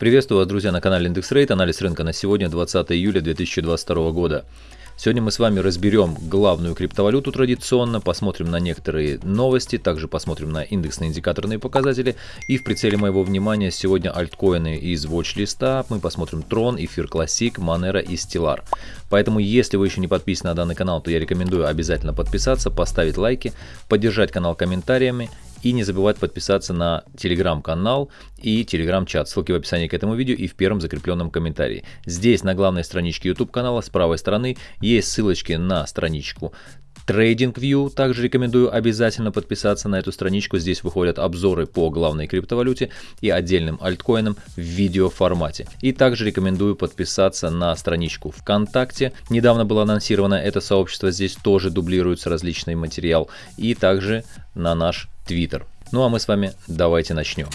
Приветствую вас, друзья, на канале Индекс Рейт. Анализ рынка на сегодня, 20 июля 2022 года. Сегодня мы с вами разберем главную криптовалюту традиционно, посмотрим на некоторые новости, также посмотрим на индексные индикаторные показатели. И в прицеле моего внимания сегодня альткоины из watch-листа. Мы посмотрим Tron, Эфир Classic, Monero и Stellar. Поэтому, если вы еще не подписаны на данный канал, то я рекомендую обязательно подписаться, поставить лайки, поддержать канал комментариями и не забывать подписаться на телеграм-канал и телеграм-чат. Ссылки в описании к этому видео и в первом закрепленном комментарии. Здесь на главной страничке YouTube канала с правой стороны есть ссылочки на страничку TradingView. Также рекомендую обязательно подписаться на эту страничку. Здесь выходят обзоры по главной криптовалюте и отдельным альткоинам в видеоформате. И также рекомендую подписаться на страничку ВКонтакте. Недавно было анонсировано это сообщество. Здесь тоже дублируется различный материал. И также на наш Twitter. Ну а мы с вами давайте начнем.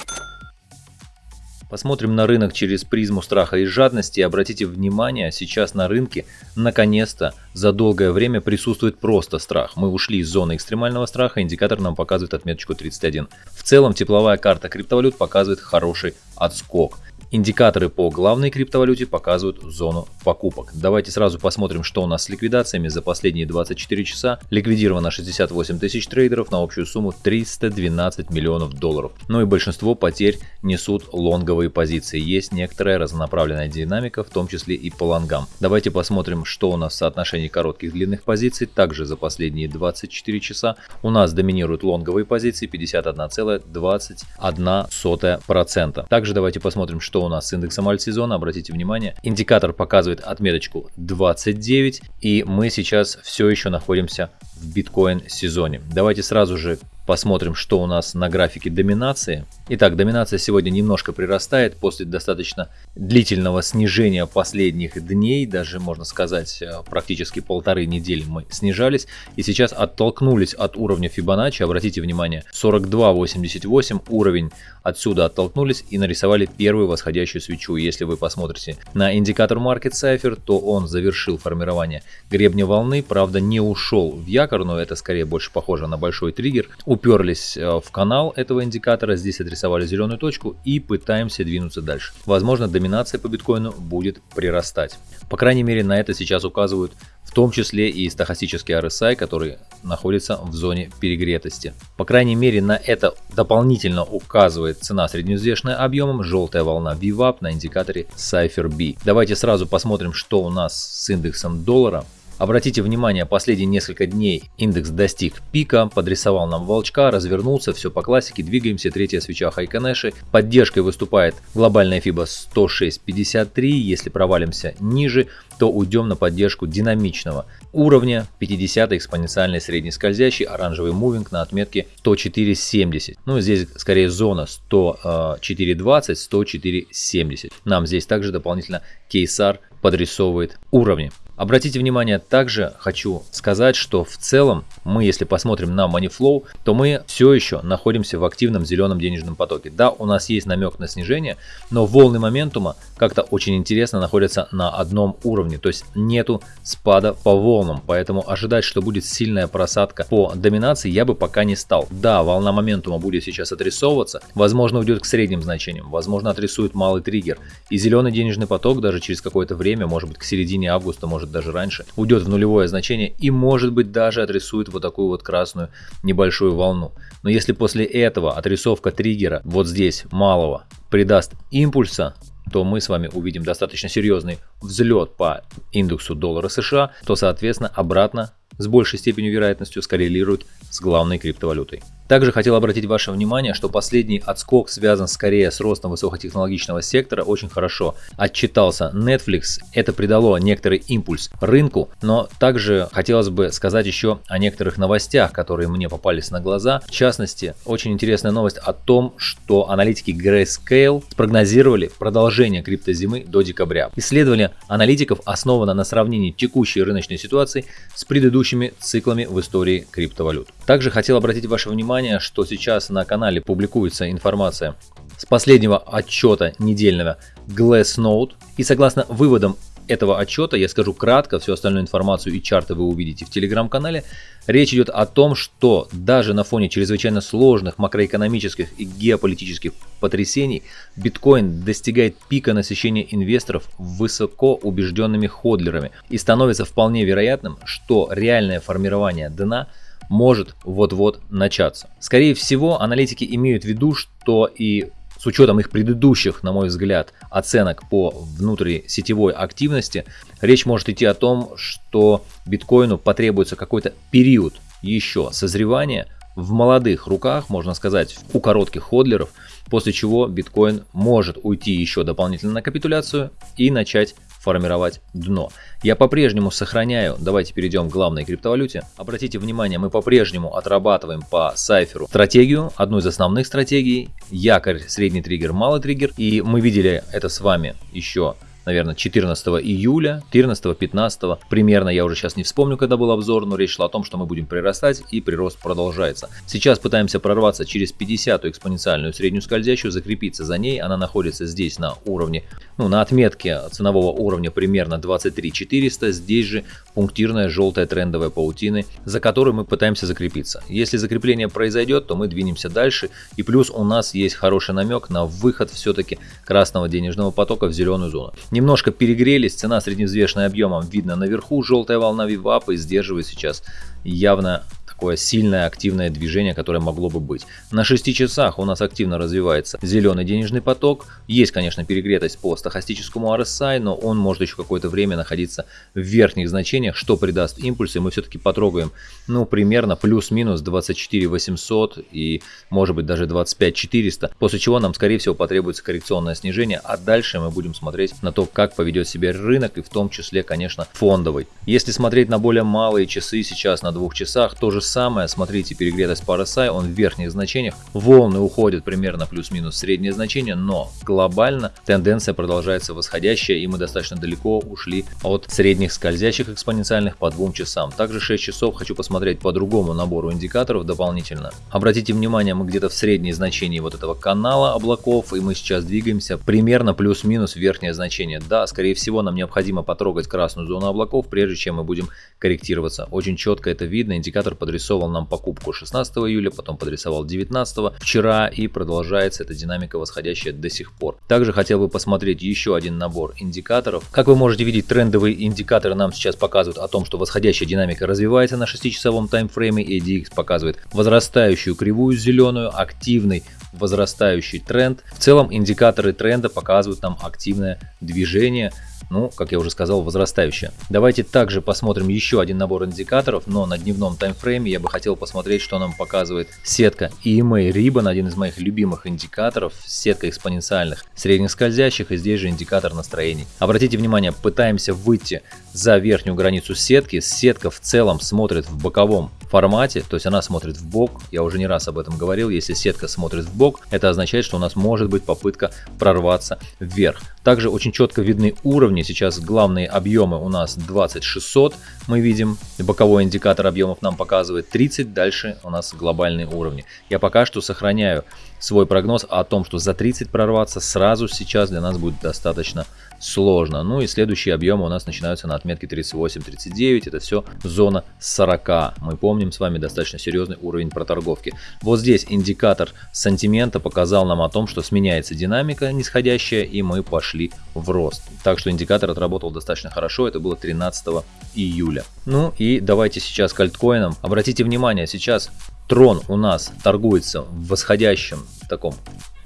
Посмотрим на рынок через призму страха и жадности. Обратите внимание, сейчас на рынке наконец-то за долгое время присутствует просто страх. Мы ушли из зоны экстремального страха, индикатор нам показывает отметочку 31. В целом тепловая карта криптовалют показывает хороший отскок. Индикаторы по главной криптовалюте показывают зону покупок. Давайте сразу посмотрим, что у нас с ликвидациями за последние 24 часа. Ликвидировано 68 тысяч трейдеров на общую сумму 312 миллионов долларов. Ну и большинство потерь несут лонговые позиции. Есть некоторая разнонаправленная динамика, в том числе и по лонгам. Давайте посмотрим, что у нас в соотношении коротких длинных позиций. Также за последние 24 часа у нас доминируют лонговые позиции 51,21%. Также давайте посмотрим, что у нас с индексом альтсезона, обратите внимание, индикатор показывает отметочку 29, и мы сейчас все еще находимся в биткоин сезоне. Давайте сразу же Посмотрим, что у нас на графике доминации. Итак, доминация сегодня немножко прирастает после достаточно длительного снижения последних дней, даже можно сказать э, практически полторы недели мы снижались и сейчас оттолкнулись от уровня Fibonacci. Обратите внимание, 42.88 уровень отсюда оттолкнулись и нарисовали первую восходящую свечу. Если вы посмотрите на индикатор Market Cipher, то он завершил формирование гребня волны, правда не ушел в якорь, но это скорее больше похоже на большой триггер уперлись э, в канал этого индикатора, здесь отрисовали зеленую точку и пытаемся двинуться дальше. Возможно, доминация по биткоину будет прирастать. По крайней мере, на это сейчас указывают в том числе и стахастический RSI, который находится в зоне перегретости. По крайней мере, на это дополнительно указывает цена среднеизвешенная объемом, желтая волна VWAP на индикаторе Cypher B. Давайте сразу посмотрим, что у нас с индексом доллара. Обратите внимание, последние несколько дней индекс достиг пика, подрисовал нам волчка, развернулся, все по классике, двигаемся, третья свеча Хайконеши. Поддержкой выступает глобальная FIBA 106.53, если провалимся ниже, то уйдем на поддержку динамичного уровня 50 экспоненциальный средний скользящий оранжевый мувинг на отметке 104.70. Ну здесь скорее зона 104.20, 104.70. Нам здесь также дополнительно кейсар подрисовывает уровни. Обратите внимание, также хочу сказать, что в целом мы, если посмотрим на Moneyflow, то мы все еще находимся в активном зеленом денежном потоке. Да, у нас есть намек на снижение, но волны моментума как-то очень интересно находятся на одном уровне, то есть нету спада по волнам, поэтому ожидать, что будет сильная просадка по доминации я бы пока не стал. Да, волна моментума будет сейчас отрисовываться, возможно уйдет к средним значениям, возможно отрисует малый триггер, и зеленый денежный поток даже через какое-то время, может быть к середине августа, может может даже раньше, уйдет в нулевое значение и может быть даже отрисует вот такую вот красную небольшую волну. Но если после этого отрисовка триггера вот здесь малого придаст импульса, то мы с вами увидим достаточно серьезный взлет по индексу доллара США, то соответственно обратно с большей степенью вероятностью скоррелирует с главной криптовалютой. Также хотел обратить ваше внимание, что последний отскок связан скорее с ростом высокотехнологичного сектора, очень хорошо отчитался Netflix, это придало некоторый импульс рынку, но также хотелось бы сказать еще о некоторых новостях, которые мне попались на глаза. В частности, очень интересная новость о том, что аналитики Grayscale спрогнозировали продолжение криптозимы до декабря. Исследование аналитиков основано на сравнении текущей рыночной ситуации с предыдущими циклами в истории криптовалют. Также хотел обратить ваше внимание что сейчас на канале публикуется информация с последнего отчета недельного Glassnode. И согласно выводам этого отчета я скажу кратко, всю остальную информацию и чарты вы увидите в телеграм-канале. Речь идет о том, что даже на фоне чрезвычайно сложных макроэкономических и геополитических потрясений биткоин достигает пика насыщения инвесторов высоко убежденными ходлерами и становится вполне вероятным, что реальное формирование дна может вот-вот начаться. Скорее всего, аналитики имеют в виду, что и с учетом их предыдущих, на мой взгляд, оценок по внутрисетевой активности, речь может идти о том, что биткоину потребуется какой-то период еще созревания в молодых руках, можно сказать, у коротких ходлеров, после чего биткоин может уйти еще дополнительно на капитуляцию и начать формировать дно. Я по-прежнему сохраняю, давайте перейдем к главной криптовалюте. Обратите внимание, мы по-прежнему отрабатываем по сайферу стратегию, одну из основных стратегий, якорь, средний триггер, малый триггер. И мы видели это с вами еще наверное, 14 июля, 14-15, примерно, я уже сейчас не вспомню, когда был обзор, но речь шла о том, что мы будем прирастать и прирост продолжается. Сейчас пытаемся прорваться через 50 экспоненциальную среднюю скользящую, закрепиться за ней, она находится здесь на уровне, ну, на отметке ценового уровня примерно 23 400, здесь же пунктирная желтая трендовая паутины, за которой мы пытаемся закрепиться. Если закрепление произойдет, то мы двинемся дальше, и плюс у нас есть хороший намек на выход все-таки красного денежного потока в зеленую зону. Немножко перегрелись, цена средневзвешенная объемом видно наверху, желтая волна вивапа и сдерживает сейчас явно такое сильное активное движение, которое могло бы быть. На 6 часах у нас активно развивается зеленый денежный поток. Есть, конечно, перегретость по стахастическому RSI, но он может еще какое-то время находиться в верхних значениях, что придаст импульс, и мы все-таки потрогаем, ну, примерно плюс-минус 24 800 и, может быть, даже 25 400, после чего нам, скорее всего, потребуется коррекционное снижение, а дальше мы будем смотреть на то, как поведет себя рынок, и в том числе, конечно, фондовый. Если смотреть на более малые часы сейчас, на двух часах, самое, смотрите, перегретость RSI, он в верхних значениях, волны уходят примерно плюс-минус среднее значение, но глобально тенденция продолжается восходящая, и мы достаточно далеко ушли от средних скользящих экспоненциальных по двум часам. Также 6 часов хочу посмотреть по другому набору индикаторов дополнительно. Обратите внимание, мы где-то в средней значении вот этого канала облаков, и мы сейчас двигаемся примерно плюс-минус верхнее значение. Да, скорее всего, нам необходимо потрогать красную зону облаков, прежде чем мы будем корректироваться. Очень четко это видно, индикатор под подрисовал нам покупку 16 июля, потом подрисовал 19 вчера и продолжается эта динамика восходящая до сих пор. Также хотел бы посмотреть еще один набор индикаторов. Как вы можете видеть, трендовые индикаторы нам сейчас показывают о том, что восходящая динамика развивается на 6-часовом таймфрейме. ADX показывает возрастающую кривую зеленую, активный возрастающий тренд. В целом индикаторы тренда показывают нам активное движение ну, как я уже сказал, возрастающая. Давайте также посмотрим еще один набор индикаторов, но на дневном таймфрейме я бы хотел посмотреть, что нам показывает сетка EMA Ribbon, один из моих любимых индикаторов, сетка экспоненциальных средних скользящих, и здесь же индикатор настроений. Обратите внимание, пытаемся выйти за верхнюю границу сетки, сетка в целом смотрит в боковом формате, то есть она смотрит в бок, я уже не раз об этом говорил, если сетка смотрит в бок, это означает, что у нас может быть попытка прорваться вверх. Также очень четко видны уровни, сейчас главные объемы у нас 20600, мы видим, боковой индикатор объемов нам показывает 30, дальше у нас глобальные уровни. Я пока что сохраняю свой прогноз о том, что за 30 прорваться сразу сейчас для нас будет достаточно сложно. Ну и следующие объемы у нас начинаются на отметке 38-39, это все зона 40. Мы помним с вами достаточно серьезный уровень проторговки. Вот здесь индикатор сантимента показал нам о том, что сменяется динамика нисходящая и мы пошли в рост. Так что индикатор отработал достаточно хорошо, это было 13 июля. Ну и давайте сейчас к альткоинам. Обратите внимание, сейчас Трон у нас торгуется в восходящем таком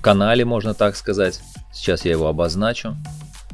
канале, можно так сказать. Сейчас я его обозначу.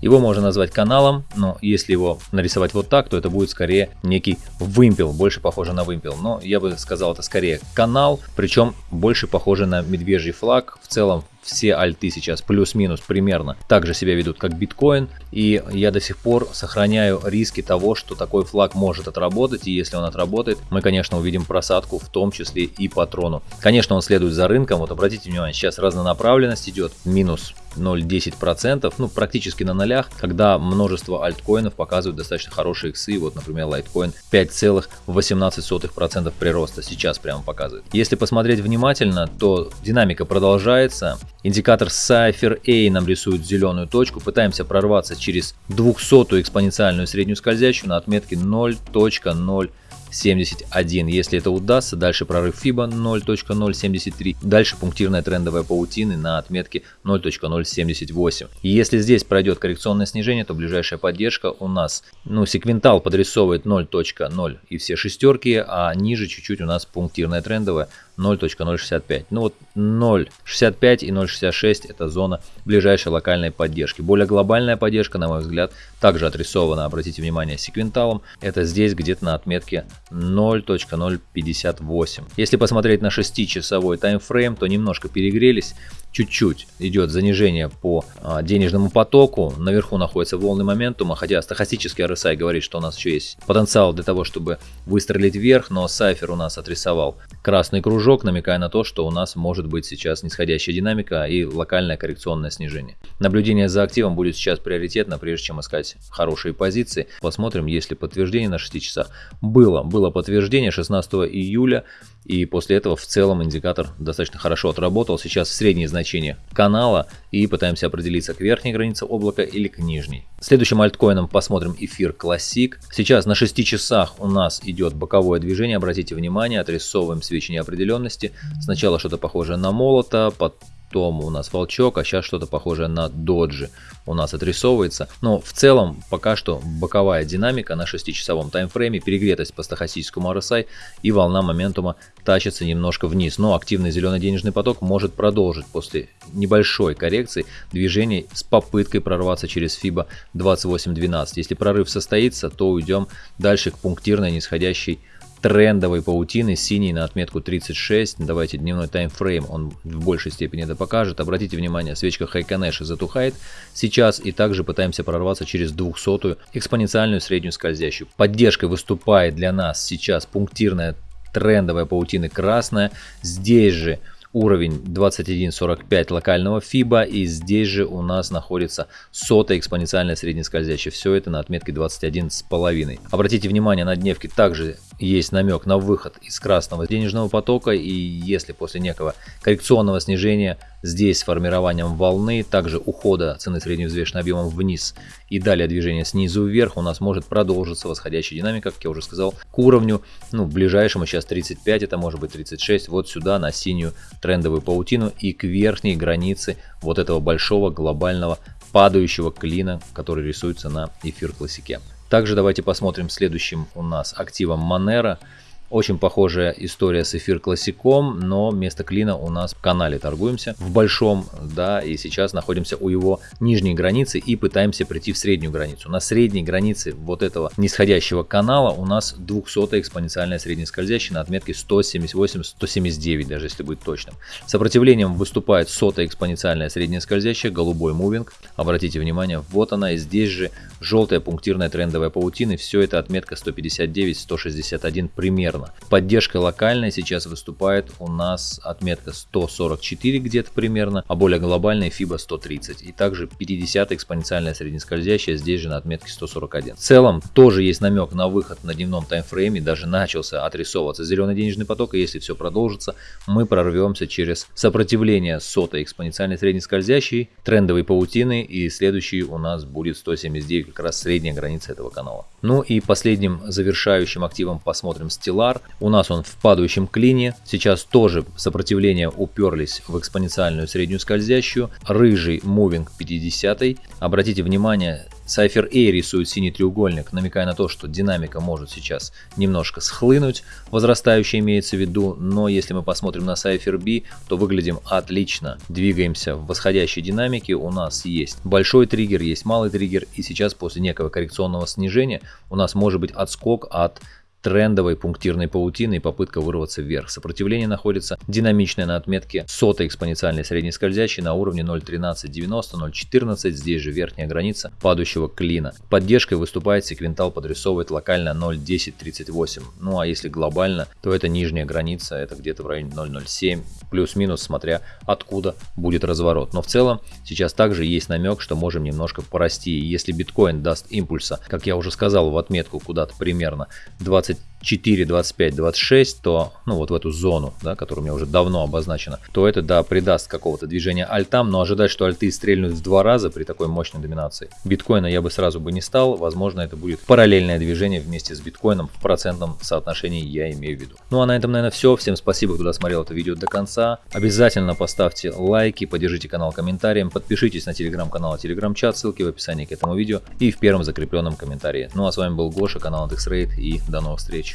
Его можно назвать каналом, но если его нарисовать вот так, то это будет скорее некий вымпел, больше похоже на вымпел. Но я бы сказал, это скорее канал, причем больше похоже на медвежий флаг. В целом все альты сейчас плюс-минус примерно так же себя ведут, как биткоин. И я до сих пор сохраняю риски того, что такой флаг может отработать. И если он отработает, мы, конечно, увидим просадку, в том числе и патрону. Конечно, он следует за рынком. Вот обратите внимание, сейчас разнонаправленность идет. Минус 0,10%, ну практически на нолях, когда множество альткоинов показывают достаточно хорошие иксы, вот например Litecoin 5,18% прироста сейчас прямо показывает. Если посмотреть внимательно, то динамика продолжается, индикатор Cypher A нам рисует зеленую точку, пытаемся прорваться через 200 экспоненциальную среднюю скользящую на отметке 0.0 71. Если это удастся, дальше прорыв FIBA 0.073, дальше пунктирная трендовая паутины на отметке 0.078. И если здесь пройдет коррекционное снижение, то ближайшая поддержка у нас, ну, секвентал подрисовывает 0.0 и все шестерки, а ниже чуть-чуть у нас пунктирная трендовая 0.065. Ну вот 0.65 и 0.66 это зона ближайшей локальной поддержки. Более глобальная поддержка, на мой взгляд, также отрисована, обратите внимание, секвенталом. Это здесь где-то на отметке 0.058. Если посмотреть на 6-часовой таймфрейм, то немножко перегрелись чуть-чуть идет занижение по а, денежному потоку. Наверху находится волны моментума, хотя стахастический RSI говорит, что у нас еще есть потенциал для того, чтобы выстрелить вверх, но Сайфер у нас отрисовал красный кружок, намекая на то, что у нас может быть сейчас нисходящая динамика и локальное коррекционное снижение. Наблюдение за активом будет сейчас приоритетно, прежде чем искать хорошие позиции. Посмотрим, есть ли подтверждение на 6 часах. Было, было подтверждение 16 июля. И после этого в целом индикатор достаточно хорошо отработал. Сейчас средние значения канала и пытаемся определиться к верхней границе облака или к нижней. Следующим альткоином посмотрим эфир Classic. Сейчас на 6 часах у нас идет боковое движение. Обратите внимание, отрисовываем свечи неопределенности. Сначала что-то похожее на молота, потом том у нас волчок, а сейчас что-то похожее на доджи у нас отрисовывается. Но в целом пока что боковая динамика на 6-часовом таймфрейме, перегретость по стахастическому RSI и волна моментума тащится немножко вниз. Но активный зеленый денежный поток может продолжить после небольшой коррекции движение с попыткой прорваться через FIBA 28.12. Если прорыв состоится, то уйдем дальше к пунктирной нисходящей трендовой паутины, синий на отметку 36. Давайте дневной таймфрейм, он в большей степени это покажет. Обратите внимание, свечка Хайконэша затухает сейчас и также пытаемся прорваться через 200 экспоненциальную среднюю скользящую. Поддержкой выступает для нас сейчас пунктирная трендовая паутина красная. Здесь же уровень 21.45 локального FIBA и здесь же у нас находится сотая экспоненциальная среднескользящая. Все это на отметке 21,5. Обратите внимание, на дневке также есть намек на выход из красного денежного потока и если после некого коррекционного снижения здесь с формированием волны, также ухода цены средневзвешенным объемом вниз и далее движение снизу вверх у нас может продолжиться восходящая динамика, как я уже сказал, к уровню, ну, ближайшему сейчас 35, это может быть 36, вот сюда на синюю трендовую паутину и к верхней границе вот этого большого глобального падающего клина, который рисуется на эфир классике. Также давайте посмотрим следующим у нас активом Monero. Очень похожая история с эфир классиком, но вместо клина у нас в канале торгуемся в большом, да, и сейчас находимся у его нижней границы и пытаемся прийти в среднюю границу. На средней границе вот этого нисходящего канала у нас 200 экспоненциальная среднескользящая на отметке 178-179, даже если быть точным. Сопротивлением выступает сотая экспоненциальная среднескользящая, голубой мувинг. Обратите внимание, вот она и здесь же желтая пунктирная трендовая паутина. Все это отметка 159-161 примерно примерно. Поддержкой локальной сейчас выступает у нас отметка 144 где-то примерно, а более глобальная FIBA 130. И также 50 экспоненциальная среднескользящая здесь же на отметке 141. В целом тоже есть намек на выход на дневном таймфрейме, даже начался отрисовываться зеленый денежный поток, и если все продолжится, мы прорвемся через сопротивление сотой экспоненциальной среднескользящей, трендовой паутины, и следующий у нас будет 179, как раз средняя граница этого канала. Ну и последним завершающим активом посмотрим стила Stellar. У нас он в падающем клине. Сейчас тоже сопротивления уперлись в экспоненциальную среднюю скользящую. Рыжий мувинг 50. Обратите внимание, Cypher A рисует синий треугольник, намекая на то, что динамика может сейчас немножко схлынуть, возрастающая имеется в виду, но если мы посмотрим на Cypher B, то выглядим отлично. Двигаемся в восходящей динамике, у нас есть большой триггер, есть малый триггер, и сейчас после некого коррекционного снижения у нас может быть отскок от трендовой пунктирной паутины и попытка вырваться вверх. Сопротивление находится динамичное на отметке сотой экспоненциальной средней скользящей на уровне 0.1390, 0.14, здесь же верхняя граница падающего клина. Поддержкой выступает секвентал подрисовывает локально 0.1038. Ну а если глобально, то это нижняя граница, это где-то в районе 0.07, плюс-минус, смотря откуда будет разворот. Но в целом сейчас также есть намек, что можем немножко порасти. Если биткоин даст импульса, как я уже сказал, в отметку куда-то примерно 20 it 4, 25, 26, то, ну вот в эту зону, да, которая у меня уже давно обозначена, то это, да, придаст какого-то движения альтам, но ожидать, что альты стрельнут в два раза при такой мощной доминации биткоина я бы сразу бы не стал, возможно, это будет параллельное движение вместе с биткоином в процентном соотношении, я имею в виду. Ну а на этом, наверное, все. Всем спасибо, кто досмотрел это видео до конца. Обязательно поставьте лайки, поддержите канал комментарием, подпишитесь на телеграм-канал и телеграм-чат, ссылки в описании к этому видео и в первом закрепленном комментарии. Ну а с вами был Гоша, канал IndexRate и до новых встреч.